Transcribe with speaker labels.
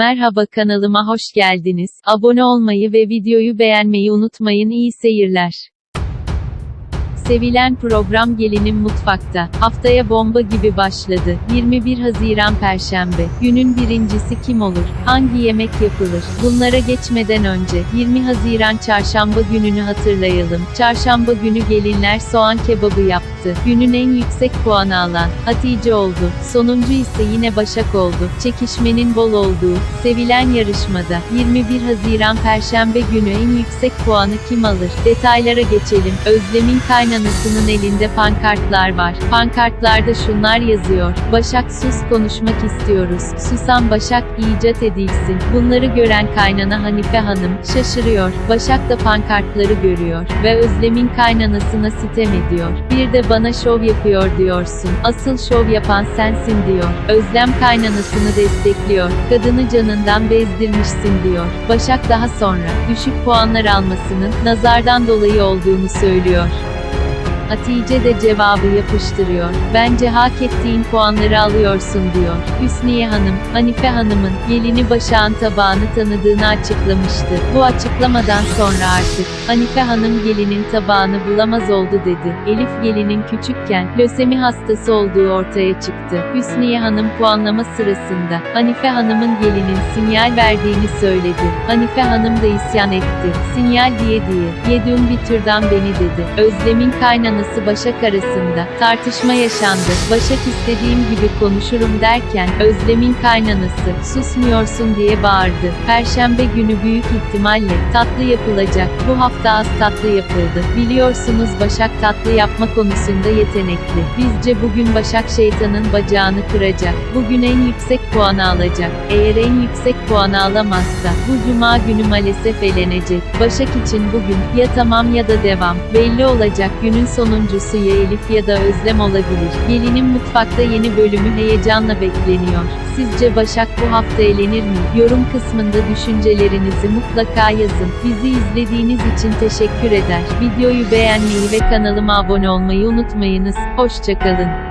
Speaker 1: Merhaba kanalıma hoş geldiniz. Abone olmayı ve videoyu beğenmeyi unutmayın. İyi seyirler. Sevilen program Gelinim Mutfakta. Haftaya bomba gibi başladı. 21 Haziran Perşembe. Günün birincisi kim olur? Hangi yemek yapılır? Bunlara geçmeden önce 20 Haziran Çarşamba gününü hatırlayalım. Çarşamba günü gelinler soğan kebabı yaptı. Günün en yüksek puanı alan Hatice oldu. Sonuncu ise yine Başak oldu. Çekişmenin bol olduğu, sevilen yarışmada 21 Haziran Perşembe günü en yüksek puanı kim alır? Detaylara geçelim. Özlem'in kaynanasının elinde pankartlar var. Pankartlarda şunlar yazıyor. Başak sus konuşmak istiyoruz. Susan Başak icat edilsin. Bunları gören kaynana Hanife Hanım şaşırıyor. Başak da pankartları görüyor ve Özlem'in kaynanasına sitem ediyor. Bir de bana şov yapıyor diyorsun. Asıl şov yapan sensin diyor. Özlem kaynanasını destekliyor. Kadını canından bezdirmişsin diyor. Başak daha sonra düşük puanlar almasının nazardan dolayı olduğunu söylüyor. Hatice de cevabı yapıştırıyor. Bence hak ettiğin puanları alıyorsun diyor. Hüsniye Hanım, Hanife Hanım'ın gelini Başak'ın tabağını tanıdığını açıklamıştı. Bu açıklamadan sonra artık Hanife Hanım gelinin tabağını bulamaz oldu dedi. Elif gelinin küçükken lösemi hastası olduğu ortaya çıktı. Hüsniye Hanım puanlama sırasında Hanife Hanım'ın gelinin sinyal verdiğini söyledi. Hanife Hanım da isyan etti. Sinyal diye diye. Yediğim bir türden beni dedi. Özlem'in kaynanası Başak arasında tartışma yaşandı. Başak istediğim gibi konuşurum derken Özlem'in kaynanası susmuyorsun diye bağırdı. Perşembe günü büyük ihtimalle tatlı yapılacak. Bu hafta az tatlı yapıldı. Biliyorsunuz Başak tatlı yapma konusunda yetenekli. Bizce bugün Başak şeytanın bacağını kıracak. Bugün en yüksek puanı alacak. Eğer en yüksek puanı alamazsa bu cuma günü maalesef elenecek. Başak için bugün ya tamam ya da devam. Belli olacak günün sonuncusu ya ya da Özlem olabilir. Gelinin mutfakta yeni bölümü heyecanla bekleniyor. Sizce Başak bu hafta elenir mi? Yorum kısmında düşüncelerinizi mutlaka yazın. Bizi izlediğiniz için teşekkür eder. Videoyu beğenmeyi ve kanalıma abone olmayı unutmayınız. Hoşçakalın.